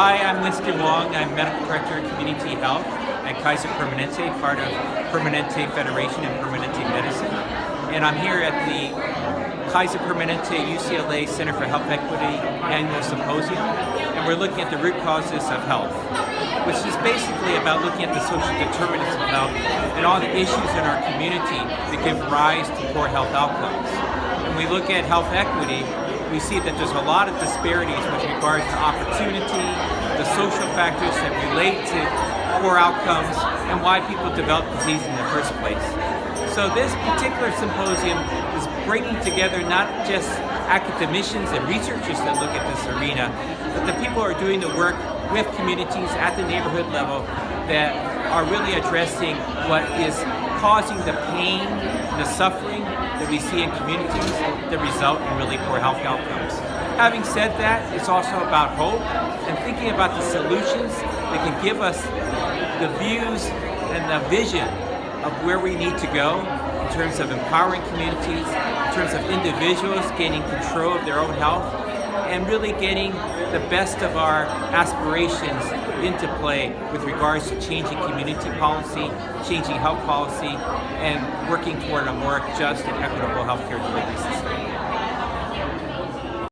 Hi, I'm Winston Wong. I'm Medical Director of Community Health at Kaiser Permanente, part of Permanente Federation and Permanente Medicine. And I'm here at the Kaiser Permanente UCLA Center for Health Equity Annual Symposium. And we're looking at the root causes of health, which is basically about looking at the social determinants of health and all the issues in our community that give rise to poor health outcomes. When we look at health equity, we see that there's a lot of disparities with regards to opportunity, the social factors that relate to poor outcomes, and why people develop disease in the first place. So this particular symposium is bringing together not just academicians and researchers that look at this arena, but the people who are doing the work with communities at the neighborhood level that are really addressing what is causing the pain the suffering that we see in communities that result in really poor health outcomes. Having said that, it's also about hope and thinking about the solutions that can give us the views and the vision of where we need to go in terms of empowering communities, in terms of individuals gaining control of their own health, and really getting the best of our aspirations into play with regards to changing community policy, changing health policy, and working toward a more just and equitable healthcare delivery system.